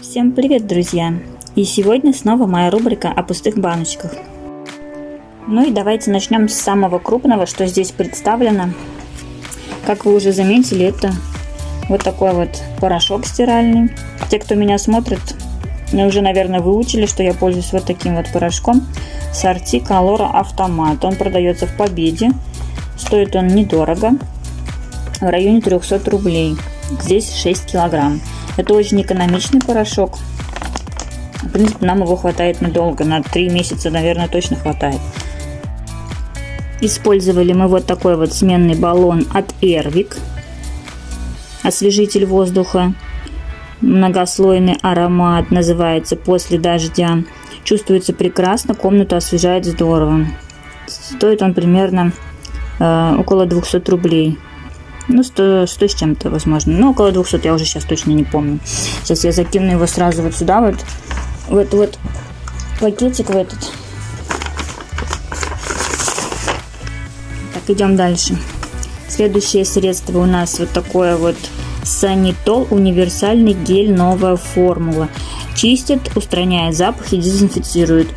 Всем привет, друзья! И сегодня снова моя рубрика о пустых баночках. Ну и давайте начнем с самого крупного, что здесь представлено. Как вы уже заметили, это вот такой вот порошок стиральный. Те, кто меня смотрит, уже, наверное, выучили, что я пользуюсь вот таким вот порошком. Сорти Колора Автомат. Он продается в Победе. Стоит он недорого. В районе 300 рублей. Здесь 6 килограмм. Это очень экономичный порошок. В принципе, нам его хватает надолго. На 3 месяца, наверное, точно хватает. Использовали мы вот такой вот сменный баллон от Эрвик. Освежитель воздуха. Многослойный аромат называется «После дождя». Чувствуется прекрасно, комнату освежает здорово. Стоит он примерно э, около 200 рублей. Ну, 100, 100 с чем-то, возможно. Ну, около 200, я уже сейчас точно не помню. Сейчас я закину его сразу вот сюда, вот, в этот вот пакетик, в этот. Так, идем дальше. Следующее средство у нас вот такое вот Санитол универсальный гель новая формула. Чистит, устраняет запах и дезинфицирует.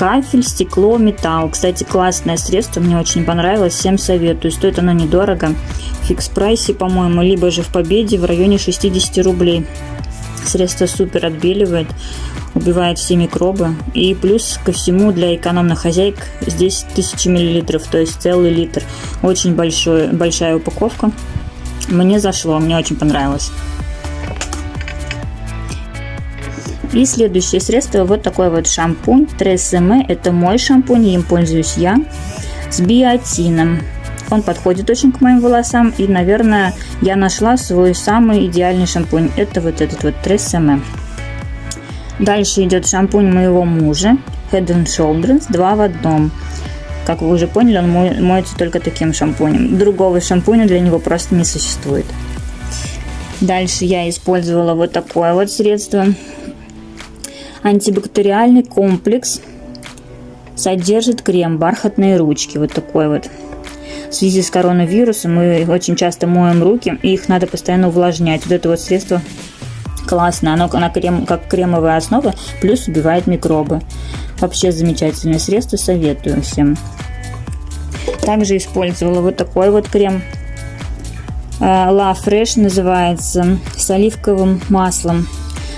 Кафель, стекло, металл. Кстати, классное средство, мне очень понравилось, всем советую. Стоит оно недорого. В фикс прайсе, по-моему, либо же в Победе в районе 60 рублей. Средство супер отбеливает, убивает все микробы. И плюс ко всему для экономных хозяек здесь 1000 мл, то есть целый литр. Очень большой, большая упаковка. Мне зашло, мне очень понравилось. И следующее средство, вот такой вот шампунь Тресеме. Это мой шампунь, им пользуюсь я, с биотином. Он подходит очень к моим волосам. И, наверное, я нашла свой самый идеальный шампунь. Это вот этот вот Тресеме. Дальше идет шампунь моего мужа. Head and Shoulders 2 в одном. Как вы уже поняли, он моется только таким шампунем. Другого шампуня для него просто не существует. Дальше я использовала вот такое вот средство. Антибактериальный комплекс. Содержит крем бархатные ручки. Вот такой вот. В связи с коронавирусом мы очень часто моем руки, и их надо постоянно увлажнять. Вот это вот средство классно. Оно на крем, как кремовая основа, плюс убивает микробы. Вообще замечательное средство, советую всем. Также использовала вот такой вот крем. А, La Fresh называется, с оливковым маслом.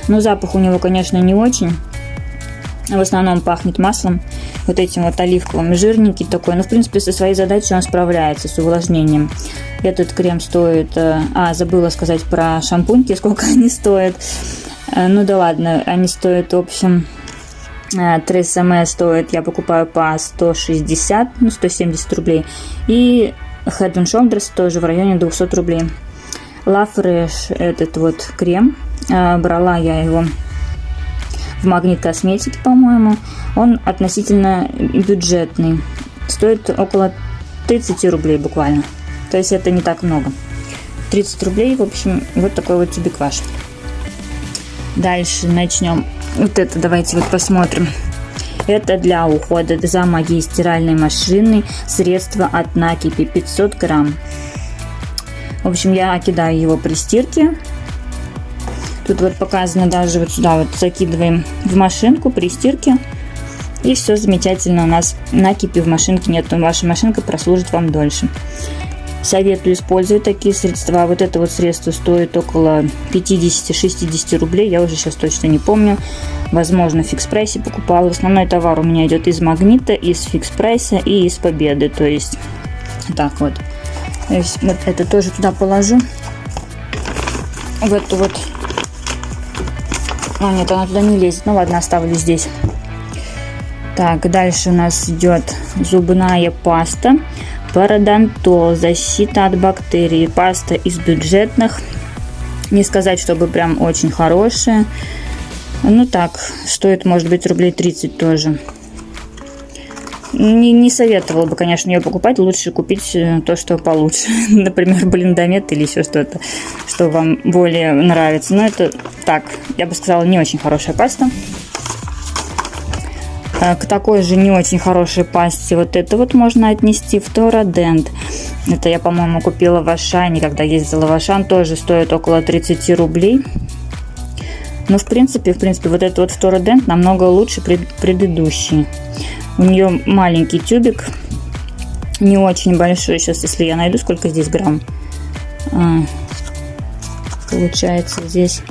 Но запах у него, конечно, не очень. В основном пахнет маслом, вот этим вот оливковым, жирненький такой. Но, в принципе, со своей задачей он справляется, с увлажнением. Этот крем стоит... Э, а, забыла сказать про шампуньки, сколько они стоят. Э, ну да ладно, они стоят, в общем, Тресаме стоит, я покупаю по 160, ну 170 рублей. И Head Shoulders тоже в районе 200 рублей. La Fresh этот вот крем, брала я его в Магнит Косметике, по-моему. Он относительно бюджетный, стоит около 30 рублей буквально. То есть это не так много. 30 рублей, в общем, вот такой вот тюбик Дальше начнем вот это давайте вот посмотрим. Это для ухода за моей стиральной машиной средство от накипи 500 грамм. В общем, я кидаю его при стирке. Тут вот показано даже вот сюда вот закидываем в машинку при стирке. И все замечательно у нас накипи в машинке нет, ваша машинка прослужит вам дольше. Советую использовать такие средства. Вот это вот средство стоит около 50-60 рублей. Я уже сейчас точно не помню. Возможно, в фикс прайсе покупала. Основной товар у меня идет из магнита, из фикс прайса и из победы. То есть, так вот. То есть, вот это тоже туда положу. В эту вот. А, нет, она туда не лезет. Ну ладно, оставлю здесь. Так, дальше у нас идет зубная паста. Парадонтол, защита от бактерий, паста из бюджетных. Не сказать, чтобы прям очень хорошая. Ну так, стоит, может быть, рублей 30 тоже. Не, не советовала бы, конечно, ее покупать. Лучше купить э, то, что получше. Например, блиндомет или еще что-то, что вам более нравится. Но это так, я бы сказала, не очень хорошая паста. Э, к такой же не очень хорошей пасте вот это вот можно отнести в Тородент. Это я, по-моему, купила в Ашане, когда ездила в Ашан, тоже стоит около 30 рублей. Но, в принципе, в принципе, вот этот вот Тородент намного лучше пред, предыдущий. У нее маленький тюбик, не очень большой. Сейчас, если я найду, сколько здесь грамм. А, получается здесь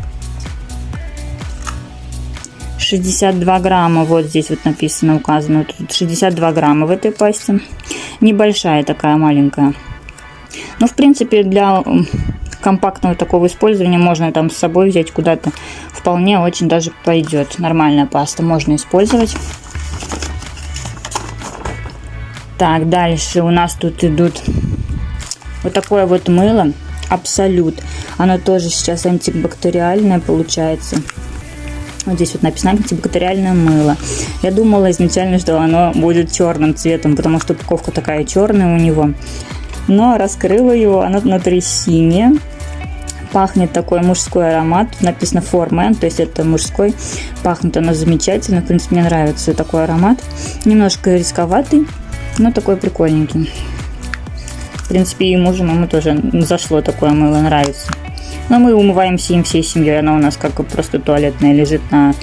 62 грамма, вот здесь вот написано, указано, тут 62 грамма в этой пасте. Небольшая такая, маленькая. Ну, в принципе, для компактного такого использования можно там с собой взять куда-то. Вполне очень даже пойдет. Нормальная паста можно использовать. Так, дальше у нас тут идут вот такое вот мыло. Абсолют. Оно тоже сейчас антибактериальное получается. Вот здесь вот написано антибактериальное мыло. Я думала изначально, что оно будет черным цветом, потому что упаковка такая черная у него. Но раскрыла его, оно внутри синее. Пахнет такой мужской аромат. Написано men, то есть это мужской. Пахнет оно замечательно. В принципе, мне нравится такой аромат. Немножко рисковатый, но такой прикольненький. В принципе, и мужу ему тоже зашло такое мыло, нравится. Но мы умываемся им всей семьей. Она у нас как просто туалетная лежит на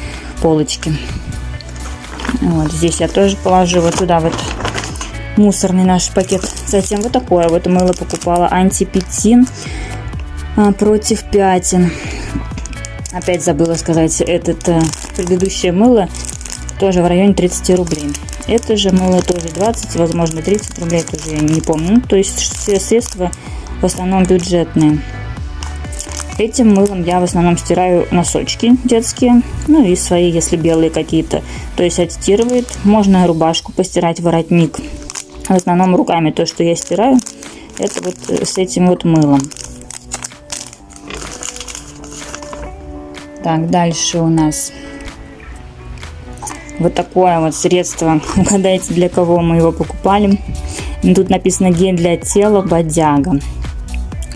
полочке. Вот здесь я тоже положу вот туда вот мусорный наш пакет. Затем вот такое вот мыло покупала. Антипетин а, против пятен. Опять забыла сказать, этот э, предыдущее мыло тоже в районе 30 рублей. Это же мыло тоже 20, возможно 30 рублей, тоже я не помню. То есть все средства в основном бюджетные. Этим мылом я в основном стираю носочки детские, ну и свои, если белые какие-то. То есть отстирывает. Можно рубашку постирать, воротник. В основном руками то, что я стираю, это вот э, с этим вот мылом. Так, дальше у нас вот такое вот средство. Угадайте, для кого мы его покупали. Тут написано гель для тела бодяга.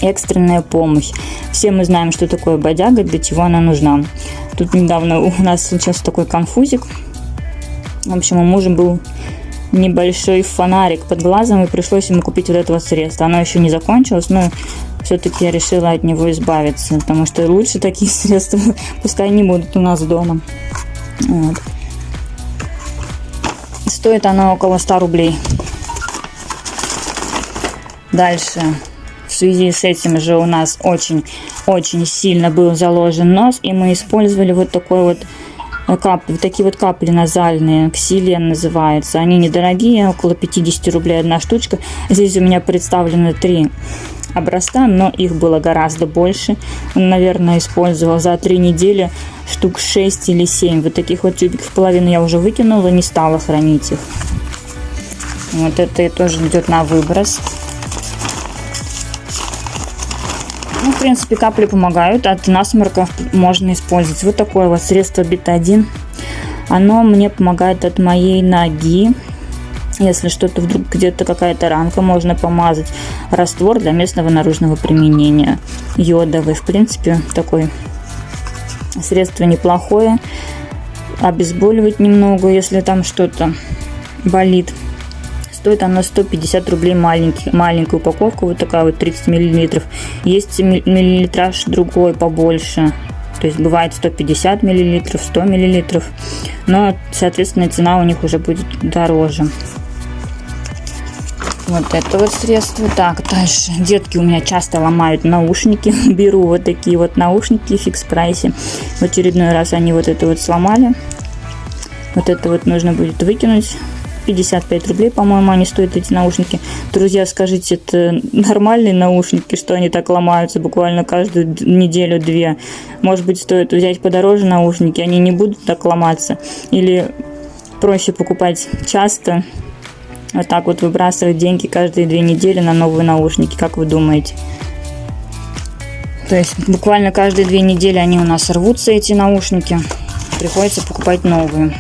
Экстренная помощь. Все мы знаем, что такое бодяга, для чего она нужна. Тут недавно у нас случился такой конфузик. В общем, у мужа был небольшой фонарик под глазом, и пришлось ему купить вот это вот средство. Оно еще не закончилось, но все-таки я решила от него избавиться, потому что лучше такие средства пускай не будут у нас дома. Вот. Стоит оно около 100 рублей. Дальше в связи с этим же у нас очень-очень сильно был заложен нос, и мы использовали вот такой вот э, вот такие вот капли назальные, ксилен называется. Они недорогие, около 50 рублей одна штучка. Здесь у меня представлены три образца, но их было гораздо больше. Он, наверное, использовал за три недели штук 6 или 7. Вот таких вот тюбиков половину я уже выкинула, не стала хранить их. Вот это тоже идет на выброс. Ну, в принципе, капли помогают. От насморков можно использовать. Вот такое вот средство бетадин. Оно мне помогает от моей ноги. Если что-то вдруг где-то какая-то ранка, можно помазать. Раствор для местного наружного применения. Йодовый, в принципе, такой средство неплохое. Обезболивать немного, если там что-то болит. Стоит она 150 рублей маленький, маленькая упаковка, вот такая вот 30 миллилитров. Есть миллилитраж другой побольше, то есть бывает 150 миллилитров, 100 миллилитров, но, соответственно, цена у них уже будет дороже. Вот это вот средство. Так, дальше. Детки у меня часто ломают наушники. Беру вот такие вот наушники в фикс прайсе. В очередной раз они вот это вот сломали. Вот это вот нужно будет выкинуть. 55 рублей, по-моему, они стоят, эти наушники. Друзья, скажите, это нормальные наушники, что они так ломаются буквально каждую неделю-две? Может быть, стоит взять подороже наушники, они не будут так ломаться? Или проще покупать часто, вот так вот выбрасывать деньги каждые две недели на новые наушники, как вы думаете? То есть буквально каждые две недели они у нас рвутся, эти наушники. Приходится покупать новые.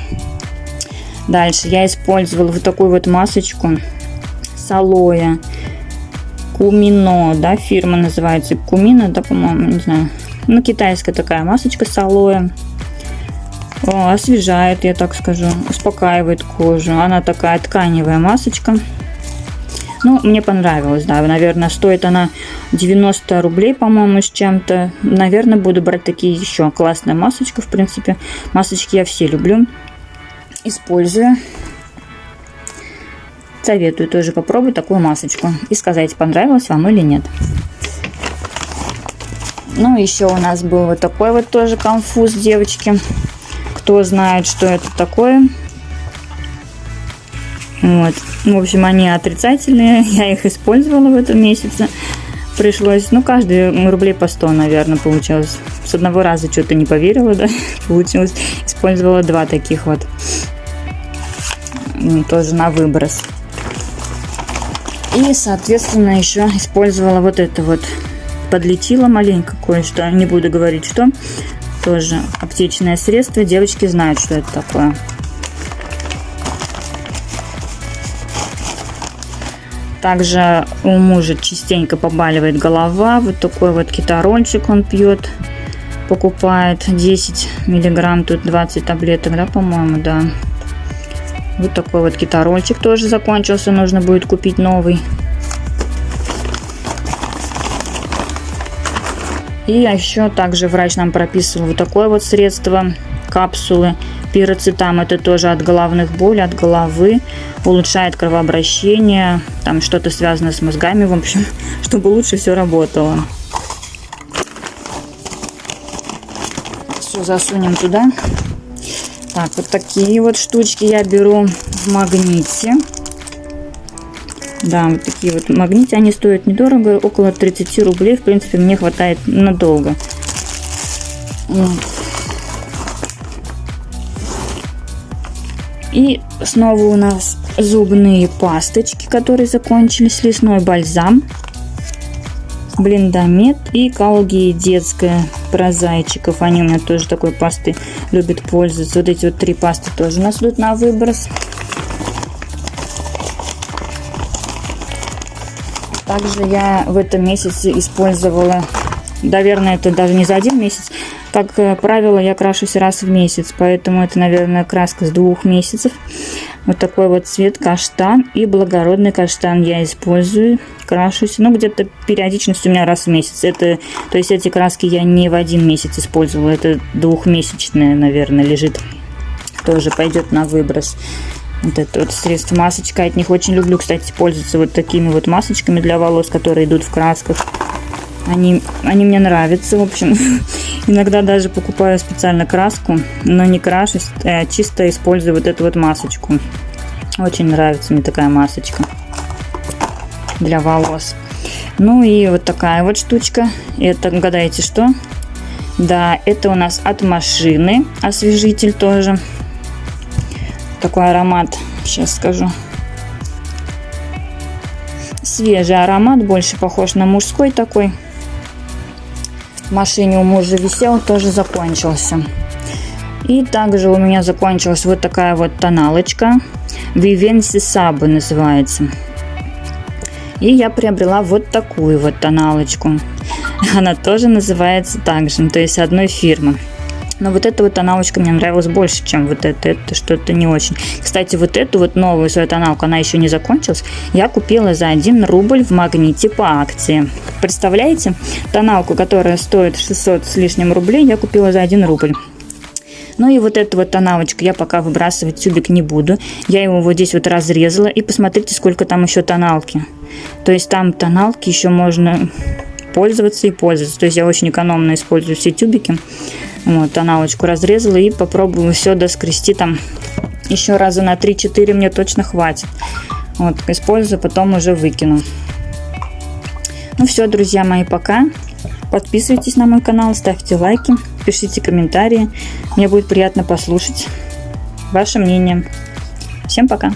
Дальше я использовала вот такую вот масочку с алоэ. Кумино, да, фирма называется Кумино, да, по-моему, не знаю. Ну, китайская такая масочка с алоэ. О, освежает, я так скажу, успокаивает кожу. Она такая тканевая масочка. Ну, мне понравилось, да. Наверное, стоит она 90 рублей, по-моему, с чем-то. Наверное, буду брать такие еще. Классная масочка, в принципе. Масочки я все люблю. Использую. Советую тоже попробовать такую масочку. И сказать, понравилось вам или нет. Ну, еще у нас был вот такой вот тоже конфуз, девочки. Кто знает, что это такое, вот. В общем, они отрицательные. Я их использовала в этом месяце. Пришлось, ну, каждый рублей по 100, наверное, получилось. С одного раза что-то не поверила, да, получилось. Использовала два таких вот. Тоже на выброс. И, соответственно, еще использовала вот это вот. Подлетела маленько кое-что. Не буду говорить, что. Тоже аптечное средство. Девочки знают, что это такое. Также у мужа частенько побаливает голова. Вот такой вот китарончик он пьет. Покупает 10 миллиграмм, тут 20 таблеток, да, по-моему, да. Вот такой вот китарольчик тоже закончился, нужно будет купить новый. И еще также врач нам прописывал вот такое вот средство, капсулы Пироцетам это тоже от головных болей, от головы, улучшает кровообращение, там что-то связано с мозгами, в общем, чтобы лучше все работало. Все засунем туда. Так, вот такие вот штучки я беру в магните. Да, вот такие вот магниты, они стоят недорого, около 30 рублей, в принципе, мне хватает надолго. И снова у нас зубные пасточки, которые закончились. Лесной бальзам, блиндомет и калги детская про зайчиков. Они у меня тоже такой пасты любят пользоваться. Вот эти вот три пасты тоже у нас идут на выброс. Также я в этом месяце использовала, наверное, это даже не за один месяц, как э, правило, я крашусь раз в месяц, поэтому это, наверное, краска с двух месяцев. Вот такой вот цвет каштан и благородный каштан я использую, крашусь. Ну, где-то периодичность у меня раз в месяц. Это, то есть эти краски я не в один месяц использовала, это двухмесячная, наверное, лежит. Тоже пойдет на выброс. Вот это вот средство масочка. От них очень люблю, кстати, пользоваться вот такими вот масочками для волос, которые идут в красках. Они, они мне нравятся, в общем. Иногда даже покупаю специально краску, но не крашусь, а чисто использую вот эту вот масочку. Очень нравится мне такая масочка для волос. Ну и вот такая вот штучка. Это, угадайте, что? Да, это у нас от машины освежитель тоже. Такой аромат, сейчас скажу. Свежий аромат, больше похож на мужской такой в машине у мужа висел, тоже закончился. И также у меня закончилась вот такая вот тоналочка. Vivensi Sabo называется. И я приобрела вот такую вот тоналочку. Она тоже называется так же, то есть одной фирмы. Но вот эта вот тоналочка мне нравилась больше, чем вот это. Это что-то не очень. Кстати, вот эту вот новую свою тоналку, она еще не закончилась. Я купила за 1 рубль в магните по акции. Представляете? Тоналку, которая стоит 600 с лишним рублей, я купила за 1 рубль. Ну и вот эту вот тоналочку я пока выбрасывать тюбик не буду. Я его вот здесь вот разрезала. И посмотрите, сколько там еще тоналки. То есть там тоналки еще можно пользоваться и пользоваться. То есть я очень экономно использую все тюбики. Вот, тоналочку разрезала и попробую все доскрести там еще раза на 3-4 мне точно хватит. Вот, использую, потом уже выкину. Ну все, друзья мои, пока. Подписывайтесь на мой канал, ставьте лайки, пишите комментарии. Мне будет приятно послушать ваше мнение. Всем пока!